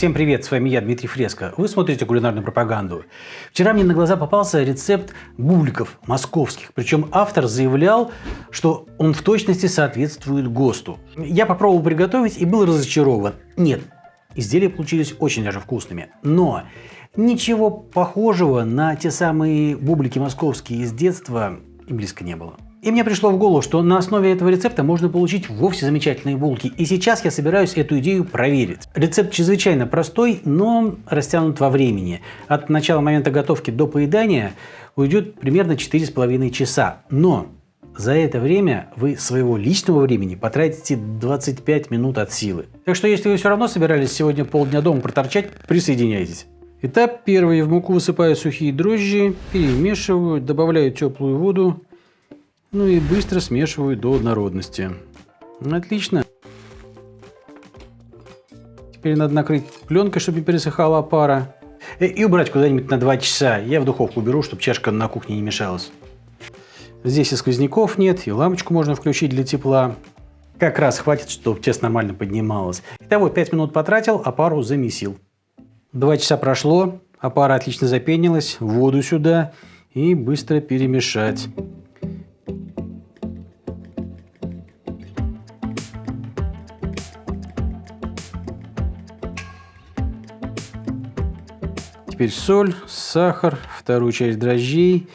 Всем привет, с вами я, Дмитрий Фреско. Вы смотрите кулинарную пропаганду. Вчера мне на глаза попался рецепт бубликов московских. Причем автор заявлял, что он в точности соответствует ГОСТу. Я попробовал приготовить и был разочарован. Нет, изделия получились очень даже вкусными. Но ничего похожего на те самые бублики московские из детства и близко не было. И мне пришло в голову, что на основе этого рецепта можно получить вовсе замечательные булки. И сейчас я собираюсь эту идею проверить. Рецепт чрезвычайно простой, но растянут во времени. От начала момента готовки до поедания уйдет примерно 4,5 часа. Но за это время вы своего личного времени потратите 25 минут от силы. Так что если вы все равно собирались сегодня полдня дома проторчать, присоединяйтесь. Этап первый. В муку высыпаю сухие дрожжи, перемешиваю, добавляю теплую воду ну и быстро смешиваю до однородности. Отлично. Теперь надо накрыть пленкой, чтобы не пересыхала пара. Э, и убрать куда-нибудь на 2 часа. Я в духовку уберу, чтобы чашка на кухне не мешалась. Здесь и сквозняков нет, и лампочку можно включить для тепла. Как раз хватит, чтобы тесто нормально поднималось. Итого 5 минут потратил, а пару замесил. 2 часа прошло, а пара отлично запенилась. Воду сюда и быстро перемешать. Теперь соль, сахар, вторую часть дрожжей.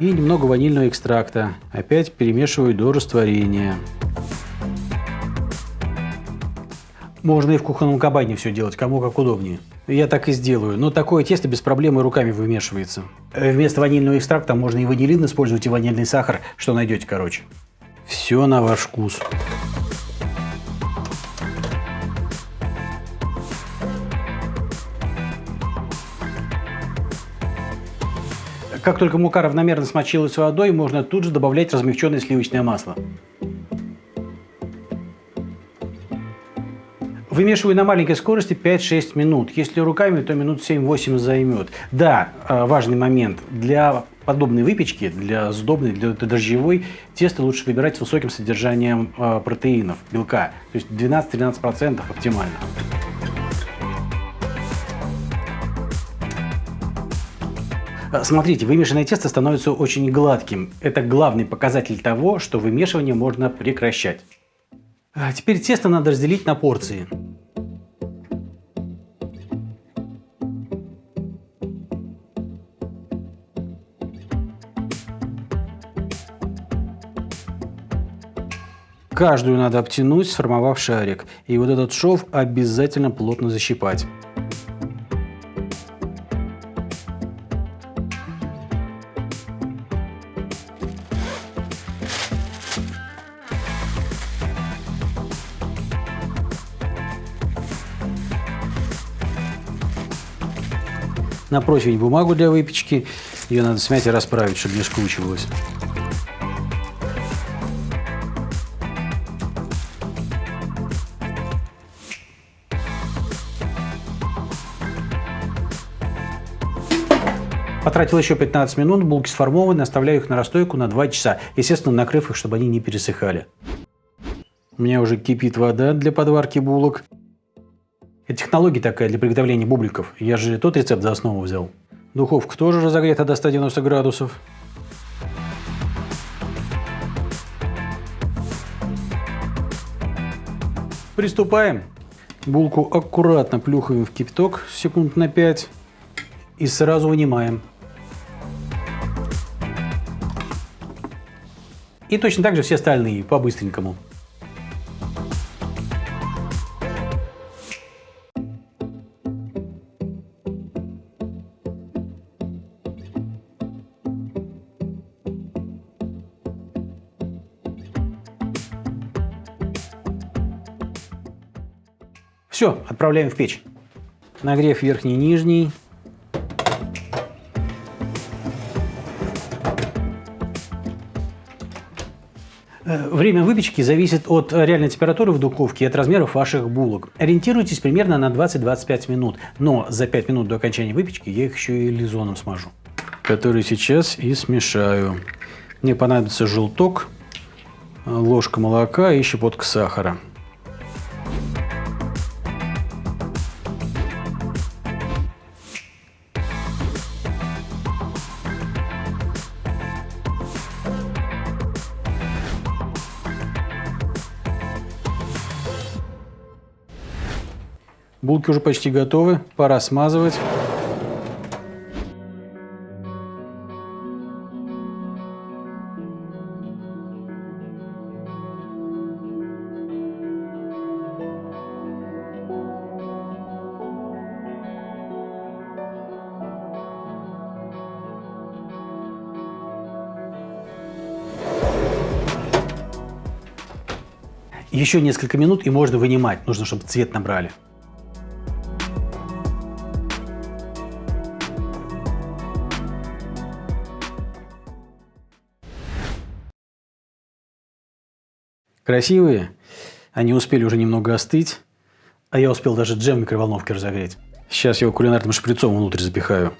И немного ванильного экстракта. Опять перемешиваю до растворения. Можно и в кухонном кабане все делать, кому как удобнее. Я так и сделаю. Но такое тесто без проблем и руками вымешивается. Вместо ванильного экстракта можно и ванилин использовать, и ванильный сахар, что найдете, короче. Все на ваш вкус. Как только мука равномерно смочилась водой, можно тут же добавлять размягченное сливочное масло. Вымешиваю на маленькой скорости 5-6 минут. Если руками, то минут 7-8 займет. Да, э, важный момент. Для подобной выпечки, для сдобной, для дрожжевой, тесто лучше выбирать с высоким содержанием э, протеинов, белка. То есть 12-13% оптимально. Э, смотрите, вымешанное тесто становится очень гладким. Это главный показатель того, что вымешивание можно прекращать. А теперь тесто надо разделить на порции. Каждую надо обтянуть, сформовав шарик. И вот этот шов обязательно плотно защипать. На противень бумагу для выпечки. Ее надо смять и расправить, чтобы не скручивалось. Потратил еще 15 минут, булки сформованы, оставляю их на расстойку на 2 часа, естественно, накрыв их, чтобы они не пересыхали. У меня уже кипит вода для подварки булок. Это технология такая для приготовления бубликов. Я же тот рецепт за основу взял. Духовка тоже разогрета до 190 градусов. Приступаем. Булку аккуратно плюхаем в кипяток секунд на 5 и сразу вынимаем. И точно так же все остальные, по-быстренькому. Все, отправляем в печь. Нагрев верхний и нижний. Время выпечки зависит от реальной температуры в духовке и от размеров ваших булок. Ориентируйтесь примерно на 20-25 минут, но за 5 минут до окончания выпечки я их еще и лизоном смажу, который сейчас и смешаю. Мне понадобится желток, ложка молока и щепотка сахара. Булки уже почти готовы, пора смазывать. Еще несколько минут и можно вынимать. Нужно, чтобы цвет набрали. Красивые. Они успели уже немного остыть. А я успел даже джем в микроволновке разогреть. Сейчас его кулинарным шприцом внутрь запихаю.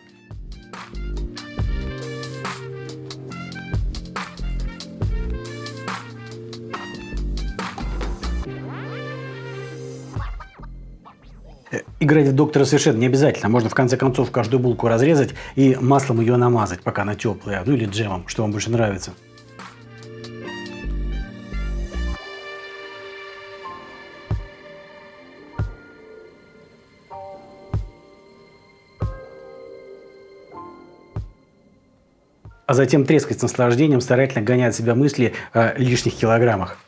Э, играть в доктора совершенно не обязательно. Можно в конце концов каждую булку разрезать и маслом ее намазать, пока она теплая. Ну или джемом, что вам больше нравится. А затем трескать с наслаждением, старательно гоняя от себя мысли о лишних килограммах.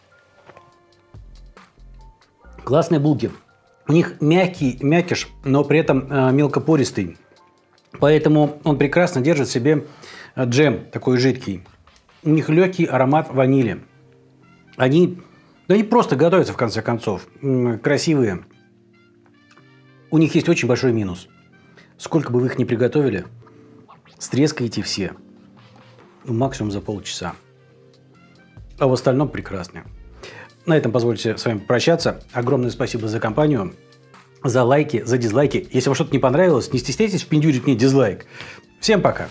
Классные булки. У них мягкий мякиш, но при этом э, мелкопористый. Поэтому он прекрасно держит в себе э, джем такой жидкий. У них легкий аромат ванили. Они, да они просто готовятся в конце концов. Красивые. У них есть очень большой минус. Сколько бы вы их ни приготовили, стрескаете все – ну, максимум за полчаса. А в остальном прекрасно. На этом позвольте с вами прощаться. Огромное спасибо за компанию, за лайки, за дизлайки. Если вам что-то не понравилось, не стесняйтесь впендюрить мне дизлайк. Всем пока!